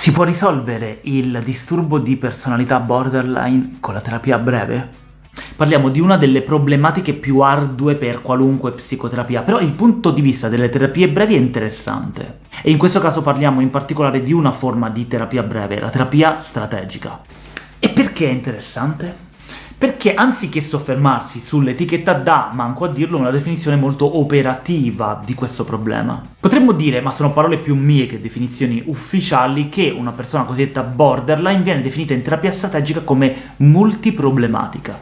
Si può risolvere il disturbo di personalità borderline con la terapia breve? Parliamo di una delle problematiche più ardue per qualunque psicoterapia, però il punto di vista delle terapie brevi è interessante. E in questo caso parliamo in particolare di una forma di terapia breve, la terapia strategica. E perché è interessante? Perché anziché soffermarsi sull'etichetta dà, manco a dirlo, una definizione molto operativa di questo problema. Potremmo dire, ma sono parole più mie che definizioni ufficiali, che una persona cosiddetta borderline viene definita in terapia strategica come multiproblematica.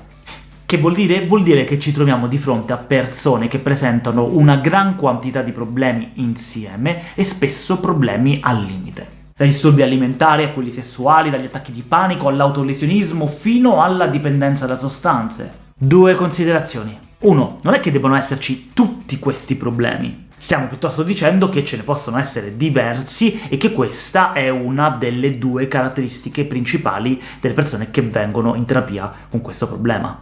Che vuol dire? Vuol dire che ci troviamo di fronte a persone che presentano una gran quantità di problemi insieme, e spesso problemi al limite dai disturbi alimentari a quelli sessuali, dagli attacchi di panico all'autolesionismo, fino alla dipendenza da sostanze. Due considerazioni. Uno, non è che debbano esserci tutti questi problemi, Stiamo piuttosto dicendo che ce ne possono essere diversi e che questa è una delle due caratteristiche principali delle persone che vengono in terapia con questo problema.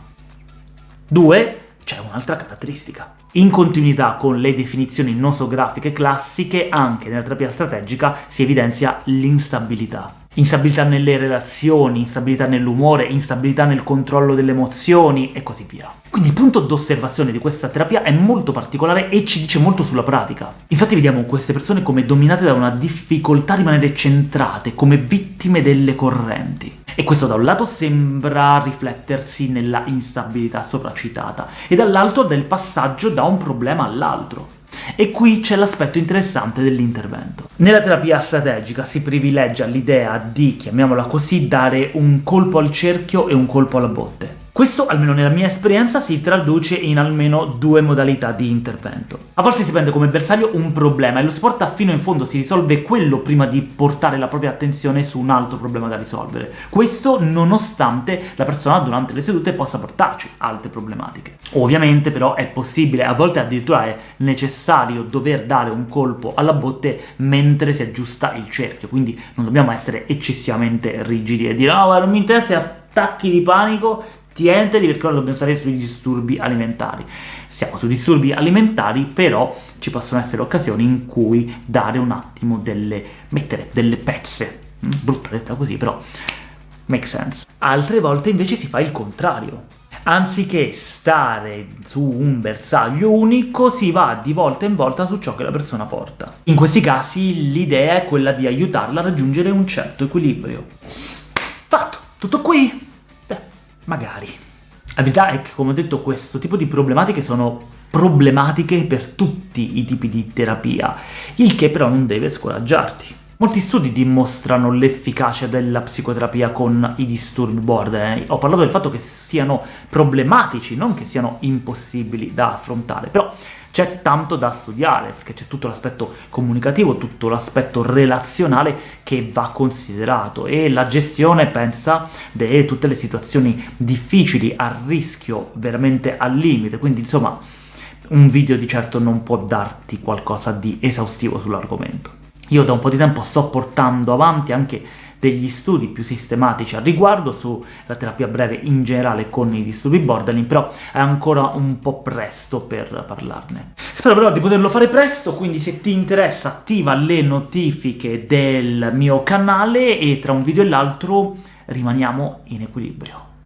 Due, c'è un'altra caratteristica. In continuità con le definizioni nosografiche classiche, anche nella terapia strategica si evidenzia l'instabilità. Instabilità nelle relazioni, instabilità nell'umore, instabilità nel controllo delle emozioni, e così via. Quindi il punto d'osservazione di questa terapia è molto particolare e ci dice molto sulla pratica. Infatti vediamo queste persone come dominate da una difficoltà a rimanere centrate, come vittime delle correnti. E questo da un lato sembra riflettersi nella instabilità sopracitata, e dall'altro del passaggio da un problema all'altro. E qui c'è l'aspetto interessante dell'intervento. Nella terapia strategica si privilegia l'idea di, chiamiamola così, dare un colpo al cerchio e un colpo alla botte. Questo, almeno nella mia esperienza, si traduce in almeno due modalità di intervento. A volte si prende come bersaglio un problema e lo si porta fino in fondo, si risolve quello prima di portare la propria attenzione su un altro problema da risolvere. Questo nonostante la persona durante le sedute possa portarci altre problematiche. Ovviamente però è possibile, a volte addirittura è necessario dover dare un colpo alla botte mentre si aggiusta il cerchio, quindi non dobbiamo essere eccessivamente rigidi e dire «No, oh, non mi interessa attacchi di panico, tienteli perché ora dobbiamo stare sui disturbi alimentari. Siamo sui disturbi alimentari, però ci possono essere occasioni in cui dare un attimo delle... mettere delle pezze. Mm, brutta detta così, però make sense. Altre volte invece si fa il contrario. Anziché stare su un bersaglio unico, si va di volta in volta su ciò che la persona porta. In questi casi l'idea è quella di aiutarla a raggiungere un certo equilibrio. Fatto! Tutto qui? Magari. La verità è che, come ho detto, questo tipo di problematiche sono problematiche per tutti i tipi di terapia, il che però non deve scoraggiarti. Molti studi dimostrano l'efficacia della psicoterapia con i disturbi borderline. Ho parlato del fatto che siano problematici, non che siano impossibili da affrontare, però c'è tanto da studiare, perché c'è tutto l'aspetto comunicativo, tutto l'aspetto relazionale che va considerato, e la gestione, pensa, di tutte le situazioni difficili, a rischio, veramente al limite, quindi insomma un video di certo non può darti qualcosa di esaustivo sull'argomento. Io da un po' di tempo sto portando avanti anche degli studi più sistematici al riguardo sulla terapia breve in generale con i disturbi borderline, però è ancora un po' presto per parlarne. Spero però di poterlo fare presto, quindi se ti interessa attiva le notifiche del mio canale e tra un video e l'altro rimaniamo in equilibrio.